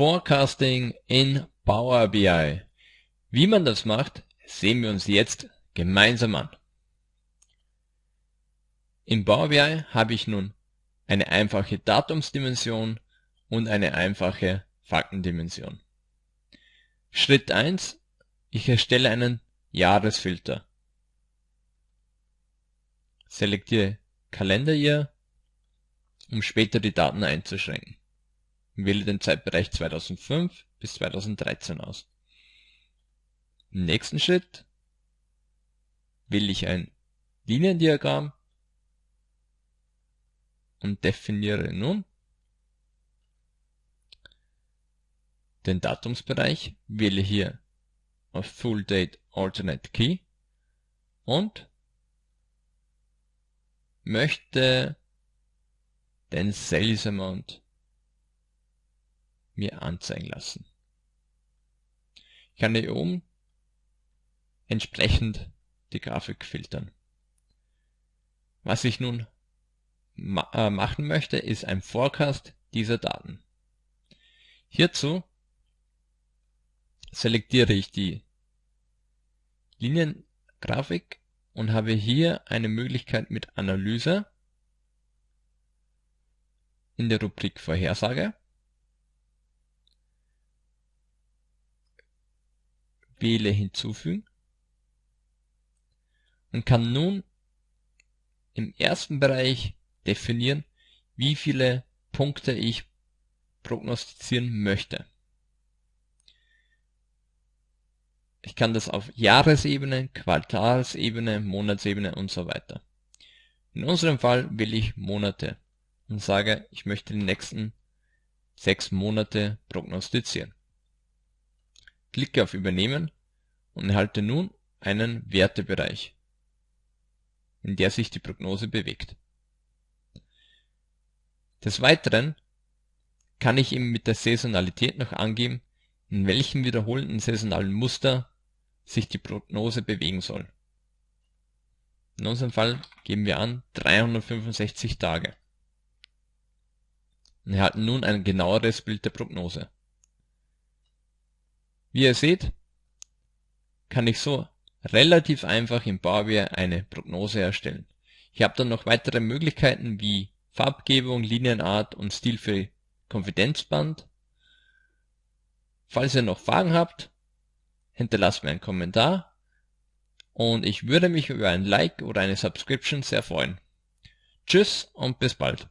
Forecasting in Power BI. Wie man das macht, sehen wir uns jetzt gemeinsam an. In Power BI habe ich nun eine einfache Datumsdimension und eine einfache Faktendimension. Schritt 1. Ich erstelle einen Jahresfilter. Selektiere Kalenderjahr, um später die Daten einzuschränken. Wähle den Zeitbereich 2005 bis 2013 aus. Im nächsten Schritt wähle ich ein Liniendiagramm und definiere nun den Datumsbereich, wähle hier auf Full Date Alternate Key und möchte den Sales Amount mir anzeigen lassen. Ich kann hier oben entsprechend die Grafik filtern. Was ich nun ma äh, machen möchte, ist ein Forecast dieser Daten. Hierzu selektiere ich die Liniengrafik und habe hier eine Möglichkeit mit Analyse in der Rubrik Vorhersage wähle hinzufügen und kann nun im ersten Bereich definieren, wie viele Punkte ich prognostizieren möchte. Ich kann das auf Jahresebene, Quartalsebene, Monatsebene und so weiter. In unserem Fall will ich Monate und sage, ich möchte die nächsten sechs Monate prognostizieren. Klicke auf Übernehmen und erhalte nun einen Wertebereich, in der sich die Prognose bewegt. Des Weiteren kann ich ihm mit der Saisonalität noch angeben, in welchem wiederholenden saisonalen Muster sich die Prognose bewegen soll. In unserem Fall geben wir an 365 Tage und erhalten nun ein genaueres Bild der Prognose. Wie ihr seht, kann ich so relativ einfach im Power eine Prognose erstellen. Ich habe dann noch weitere Möglichkeiten wie Farbgebung, Linienart und Stil für Konfidenzband. Falls ihr noch Fragen habt, hinterlasst mir einen Kommentar und ich würde mich über ein Like oder eine Subscription sehr freuen. Tschüss und bis bald.